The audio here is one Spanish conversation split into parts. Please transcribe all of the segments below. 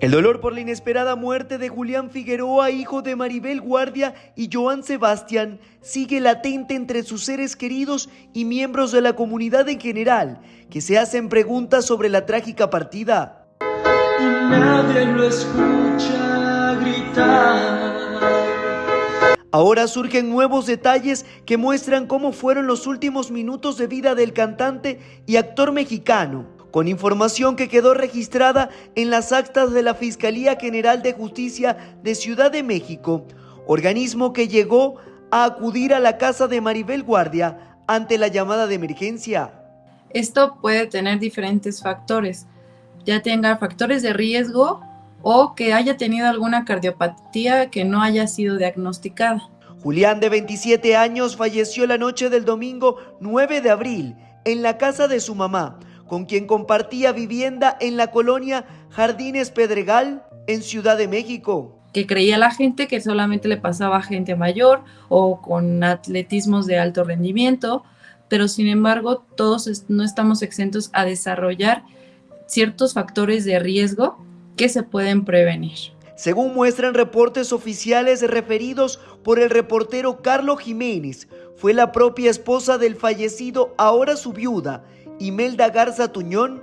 El dolor por la inesperada muerte de Julián Figueroa, hijo de Maribel Guardia y Joan Sebastián, sigue latente entre sus seres queridos y miembros de la comunidad en general, que se hacen preguntas sobre la trágica partida. Y nadie lo escucha gritar. Ahora surgen nuevos detalles que muestran cómo fueron los últimos minutos de vida del cantante y actor mexicano con información que quedó registrada en las actas de la Fiscalía General de Justicia de Ciudad de México, organismo que llegó a acudir a la casa de Maribel Guardia ante la llamada de emergencia. Esto puede tener diferentes factores, ya tenga factores de riesgo o que haya tenido alguna cardiopatía que no haya sido diagnosticada. Julián, de 27 años, falleció la noche del domingo 9 de abril en la casa de su mamá, con quien compartía vivienda en la colonia Jardines Pedregal, en Ciudad de México. Que creía la gente que solamente le pasaba a gente mayor o con atletismos de alto rendimiento, pero sin embargo todos no estamos exentos a desarrollar ciertos factores de riesgo que se pueden prevenir. Según muestran reportes oficiales referidos por el reportero Carlos Jiménez, fue la propia esposa del fallecido, ahora su viuda, Imelda Garza Tuñón,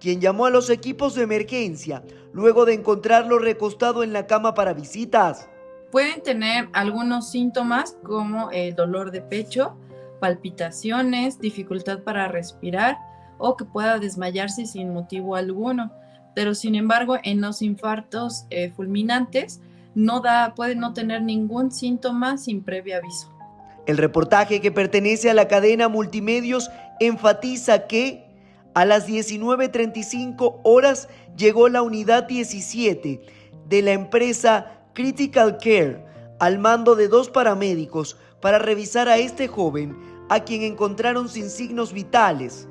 quien llamó a los equipos de emergencia luego de encontrarlo recostado en la cama para visitas. Pueden tener algunos síntomas como el dolor de pecho, palpitaciones, dificultad para respirar o que pueda desmayarse sin motivo alguno. Pero sin embargo, en los infartos eh, fulminantes no da, puede no tener ningún síntoma sin previo aviso. El reportaje que pertenece a la cadena Multimedios enfatiza que a las 19.35 horas llegó la unidad 17 de la empresa Critical Care al mando de dos paramédicos para revisar a este joven a quien encontraron sin signos vitales.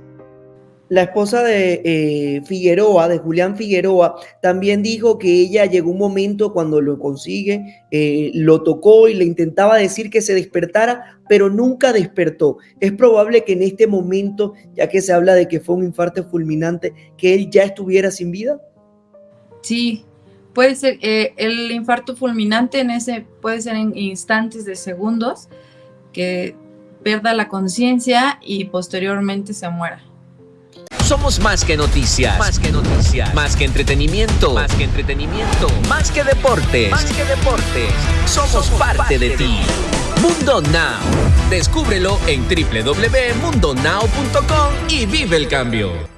La esposa de eh, Figueroa, de Julián Figueroa, también dijo que ella llegó un momento cuando lo consigue, eh, lo tocó y le intentaba decir que se despertara, pero nunca despertó. Es probable que en este momento, ya que se habla de que fue un infarto fulminante, que él ya estuviera sin vida. Sí, puede ser. Eh, el infarto fulminante en ese puede ser en instantes de segundos que pierda la conciencia y posteriormente se muera. Somos más que noticias. Más que noticias. Más que entretenimiento. Más que entretenimiento. Más que deportes. Más que deportes. Somos, parte, de, ti. Mundo Now. Descúbrelo en www.mundonow.com y vive el cambio.